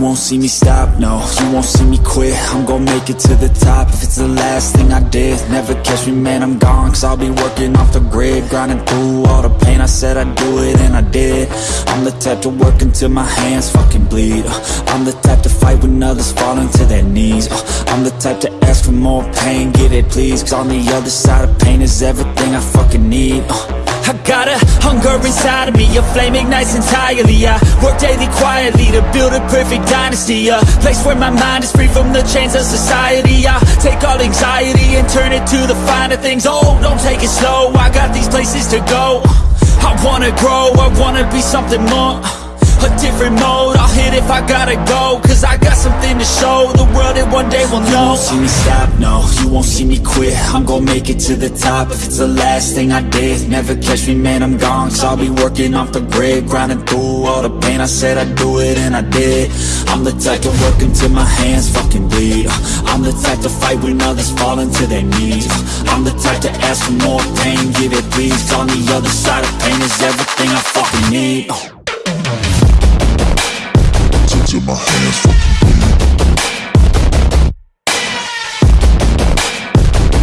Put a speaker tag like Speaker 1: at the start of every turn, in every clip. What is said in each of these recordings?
Speaker 1: Won't see me stop, no. You won't see me quit. I'm gonna make it to the top. If it's the last thing I did Never catch me, man, I'm gone. Cause I'll be working off the grid Grinding through all the pain. I said I'd do it and I did. I'm the type to work until my hands fucking bleed. I'm the type to fight when others fall into their knees. I'm the type to ask for more pain Give it please. Cause on the other side of pain Is everything I fucking need. I got a hunger inside of me, a flame ignites entirely. I work daily quietly to build a perfect dynasty A place where my mind is free from the chains of society. I take all anxiety and turn it to the finer things. Oh, don't take it slow, I got these places to go. I wanna grow, I wanna be something more a different mode. I'll hit if I gotta go Cause I got something to show. The world that one day will know. You won't see me stop, no. You won't see me quit. I'm gonna make it to the top. If it's the last thing I did Never catch me, man, I'm gone. Cause I'll be working off the grid Grinding through all the pain. I said I'd do it and I did. I'm the type to work until my hands fucking bleed. I'm the type to fight when others fall into their knees. I'm the type to ask for more pain Give it please. On the other side of pain is everything I fucking need
Speaker 2: my hands fucking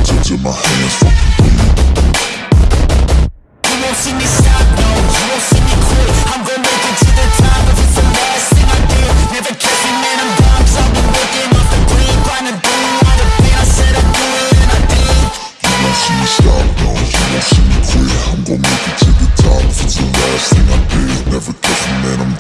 Speaker 2: Touching my hands fucking
Speaker 1: You won't see me stop, no, you won't see me quit. I'm gonna make it to the top if it's the last thing I do. Never guessing, man, I'm dumb, so I've been working off the green Grinding through all the pain, I said I'd do it and I did.
Speaker 2: You won't see me stop, no, you won't see me quit. I'm gonna make it to the top if it's the last thing I do. Never guessing, man, I'm